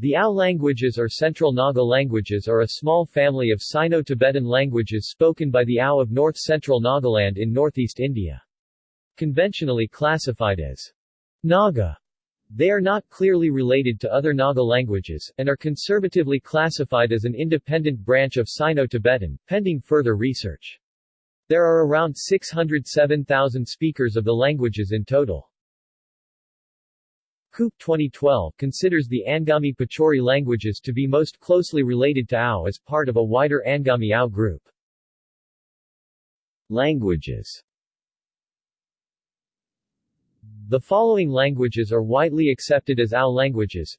The Ao languages or Central Naga languages are a small family of Sino-Tibetan languages spoken by the Ao of north-central Nagaland in northeast India. Conventionally classified as Naga, they are not clearly related to other Naga languages, and are conservatively classified as an independent branch of Sino-Tibetan, pending further research. There are around 607,000 speakers of the languages in total. Coupe 2012 considers the Angami Pochuri languages to be most closely related to Ao as part of a wider Angami Ao group. Languages. The following languages are widely accepted as Ao languages.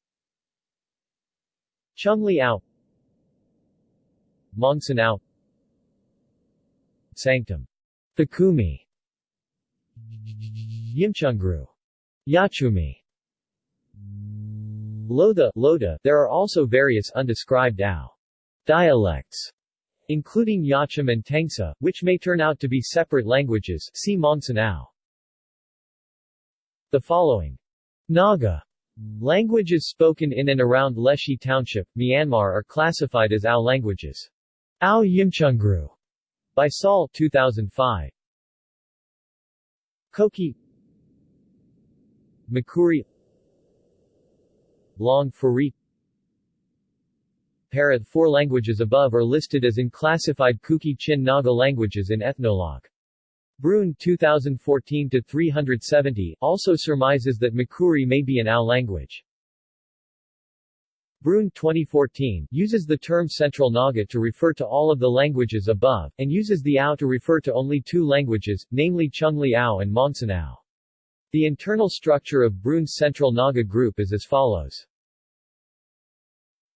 Chungli Ao Mongsan Ao Sangtam Pakumi Yimchungru Yachumi Lotha, Loda. There are also various undescribed Ao dialects, including Yacham and Tengsa, which may turn out to be separate languages see Mongsan Ao. The following Naga languages spoken in and around Leshi Township, Myanmar are classified as Ao languages. Ao Yimchungru by Saul 2005. Koki Makuri Long Phuri Para The four languages above are listed as unclassified Kuki Chin Naga languages in Ethnologue. Bruhn 2014-370 also surmises that Makuri may be an Ao language. Bruhn 2014 uses the term Central Naga to refer to all of the languages above, and uses the Ao to refer to only two languages, namely Chungli Ao and Mongsan Ao. The internal structure of Bruhn's Central Naga group is as follows.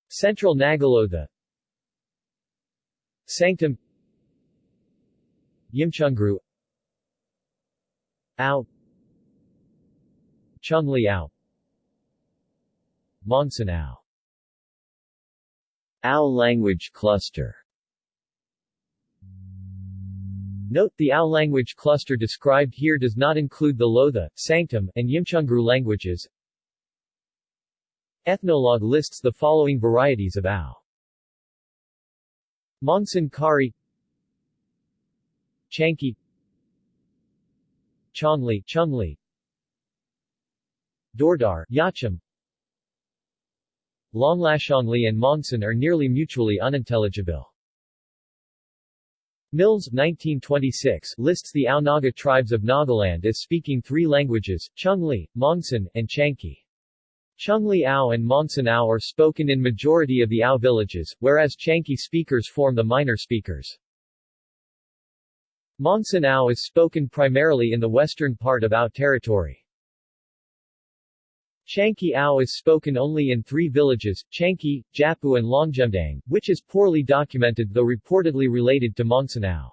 Central Nagalotha Sangtam Yimchungru Ao Chungli Ao Mongsan Ao Ao language cluster Note the Ao language cluster described here does not include the Lotha, Sangtam, and Yimchungru languages. Ethnologue lists the following varieties of Ao. Mongsan Kari Chanki Chongli Chungli Dordar Yachim Longlashongli and Mongsan are nearly mutually unintelligible. Mills 1926 lists the Ao Naga tribes of Nagaland as speaking three languages, Chungli, Mongsan, and Chanki. Chungli Ao and Mongsan Ao are spoken in majority of the Ao villages, whereas Chanki speakers form the minor speakers. Mongsan Ao is spoken primarily in the western part of Ao territory. Chanki Ao is spoken only in three villages, Chanki, Japu and Longjemdang, which is poorly documented though reportedly related to Mongsan Ao.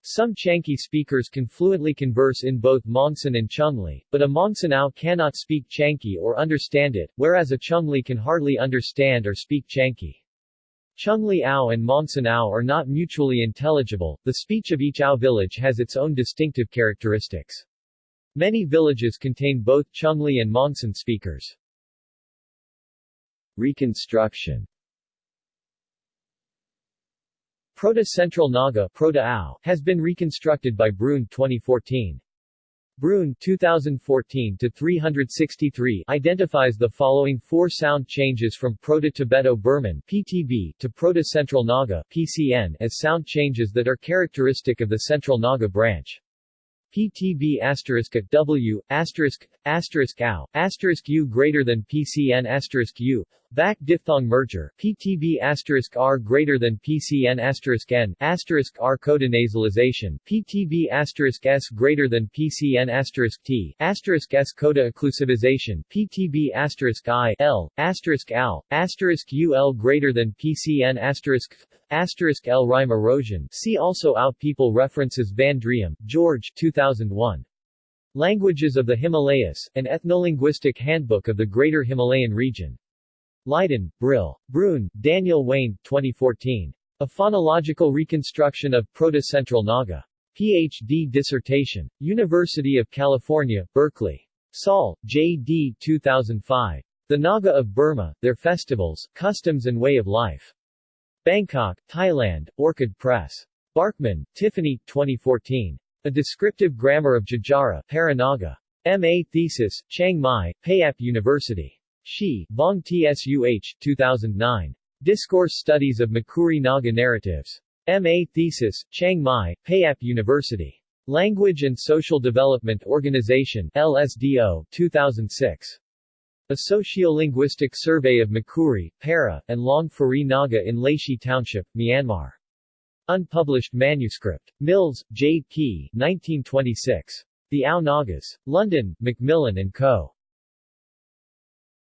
Some Chanki speakers can fluently converse in both Mongsan and Chungli, but a Mongsan Ao cannot speak Chanki or understand it, whereas a Chungli can hardly understand or speak Chanki. Chungli Ao and Mongsan Ao are not mutually intelligible, the speech of each Ao village has its own distinctive characteristics. Many villages contain both Chungli and Mongsan speakers. Reconstruction Proto-Central Naga has been reconstructed by Bruhn 2014. Bruhn 2014-363 identifies the following four sound changes from Proto-Tibeto-Burman PTB to Proto-Central Naga PCN as sound changes that are characteristic of the Central Naga branch. PTB asterisk W asterisk asterisk ow asterisk U greater than PCN asterisk U back diphthong merger PTB asterisk R greater than PCN asterisk N asterisk R coda nasalization PTB asterisk S greater than PCN asterisk T asterisk S coda occlusivization PTB asterisk I L asterisk asterisk UL greater than PCN asterisk asterisk L rhyme erosion see also Ao people references Van Driem, George 2001 Languages of the Himalayas, an ethnolinguistic handbook of the Greater Himalayan region. Leiden, Brill. Bruhn, Daniel Wayne, 2014. A Phonological Reconstruction of Proto-Central Naga. Ph.D. dissertation. University of California, Berkeley. Saul, J.D. 2005. The Naga of Burma, Their Festivals, Customs and Way of Life. Bangkok, Thailand, Orchid Press. Barkman, Tiffany, 2014. A Descriptive Grammar of Jajara Paranaga. M.A. Thesis, Chiang Mai, Payap University. Shi, Vong Tsuh, 2009. Discourse Studies of Makuri Naga Narratives. M.A. Thesis, Chiang Mai, Payap University. Language and Social Development Organization LSDO, 2006. A Sociolinguistic Survey of Makuri, Para, and Long Fari Naga in Laishi Township, Myanmar. Unpublished manuscript. Mills, J. P. 1926. The Ao Nagas. London, Macmillan and Co.